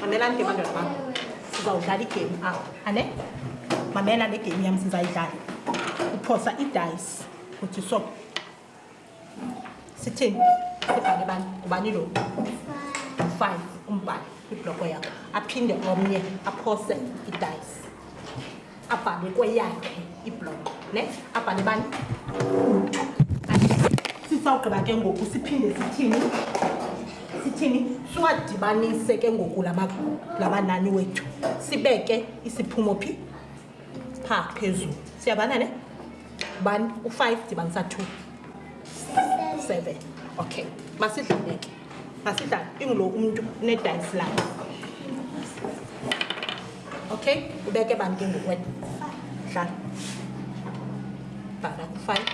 mamela ndikema ndoda bam sizawudlala igame awa ane mamela negame yam sizayidlala uphosa idice uthi so sithini sibhale bani ubani lo five umbhale ibloko yakho aphinde omnye aphose idayisi abhale kweyakhe ibloko ne abhale bani utu sisawugqiba ke ngoku siphinde sithini sithini siwadibanise ke ngoku labanani wethu sibeke isiphumo phi phaa phezulu siyavana ne bani u-five dibanisa two seven okay masidlale ke masidlale ingulo umntu unedayisi lakhe okay ubeke bani ke ngokwena dlala bhala ku-five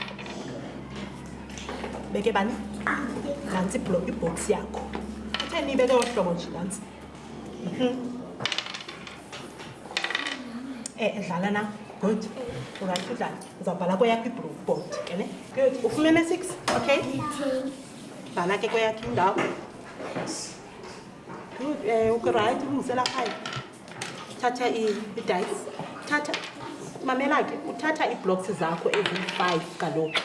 beke bani nantsi iblo ibhoksi yakho utheni ibeke ohlobo nje nantsi mhm. Eh, dlala na good uright udlala uzawubhala kweyakho iblue board ke ne good ufumene six okay bhala ke kweyakho indawo good um ukurayithi ulungisela five thatha idice thatha mamela ke uthatha iiblocks zakho eziyi-five kaloku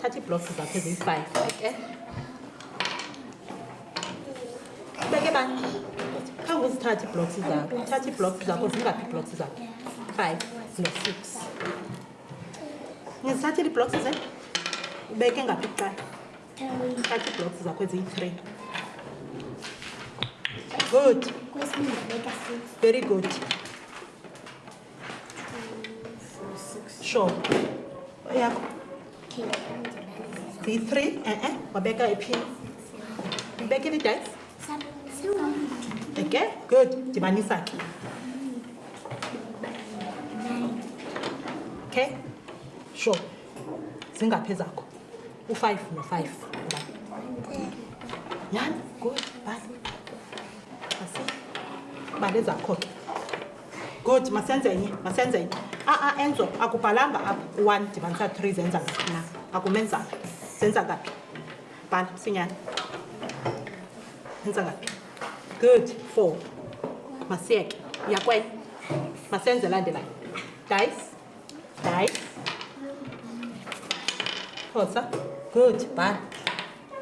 thatha iiblocks zakho eziyi-five ke okay? beke bani khange uzithathe iiblocks zakho uthathe iiblocks zakho zingaphi iiblocks zakho five no-six ngizithathile iiblocks ze ubeke ngaphi kuqala thatha iiblocks zakho eziyi-three good very good Sure. Yeah. Three, three. Uh -uh. Wabeka ipi. Wabeka ni dice. Okay, good. Dibanisa. Okay. Sure. Zingaphi zakho? U5 no5. Yan, good. Bye. Asi. Bale zakho ke. good masenze enye masenze enye a-a enzo akubhalanga apha u-one dibanisa three zenza ngaphi na akumenzanga zenza ngaphi bhala sinyana zenza ngaphi good four masiyeke yakwenye masenze landelayo dice dice phosa good bhala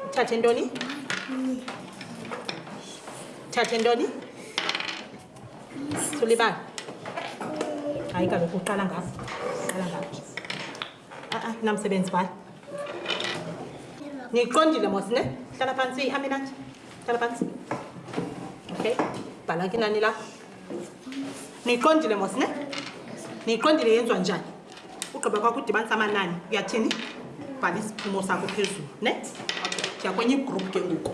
uthathe ntoni uthathe ntoni sulibala hayi kaloku uqala ngapho uqala ngapho a-a ah, ah, namsebenzi bhala niyiqondile mos ne hlala phantsi ihambe nanje hlala phantsi okay bhala ke nani lapho niyiqondile mos ne niyiqondile yenziwa njani ugqiba kwakho udibanisa amanani uyathini bhala isiphumo sakho phezulu ne ndiyakwenye igroup ke ngoku